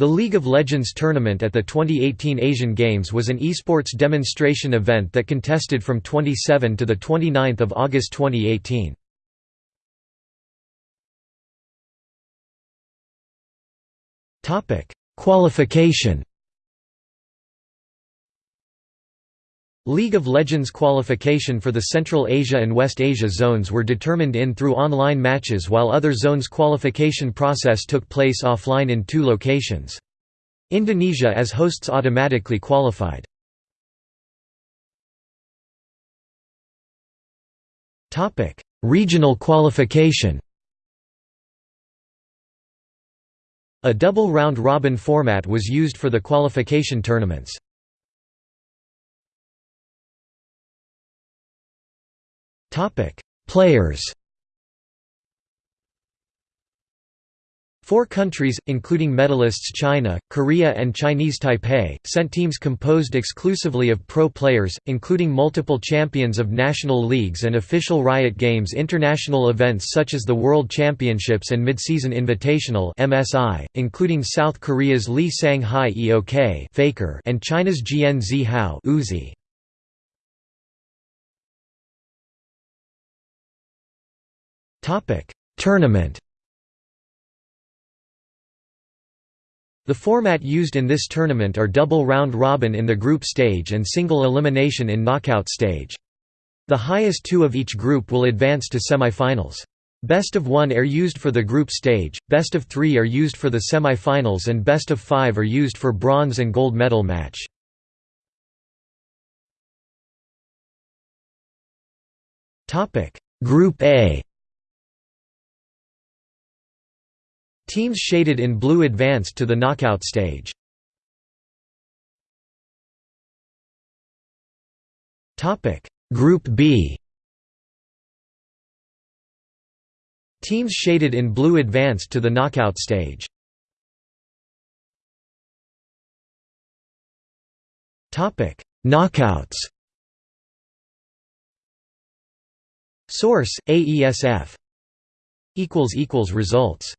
The League of Legends tournament at the 2018 Asian Games was an esports demonstration event that contested from 27 to 29 August 2018. Qualification League of Legends qualification for the Central Asia and West Asia zones were determined in through online matches while other zones qualification process took place offline in two locations. Indonesia as hosts automatically qualified. Regional qualification A double round-robin format was used for the qualification tournaments. Players Four countries, including medalists China, Korea and Chinese Taipei, sent teams composed exclusively of pro players, including multiple champions of national leagues and official Riot Games international events such as the World Championships and Midseason Invitational (MSI), including South Korea's Lee Sang-hyeok (Faker) and China's Jian Zihao Tournament The format used in this tournament are double round-robin in the group stage and single elimination in knockout stage. The highest two of each group will advance to semi-finals. Best of one are used for the group stage, best of three are used for the semi-finals and best of five are used for bronze and gold medal match. Group A Teams shaded in blue advanced to the knockout stage. Group B Teams shaded in blue advanced to the knockout stage. Topic: Knockouts. Source: AESF. equals equals results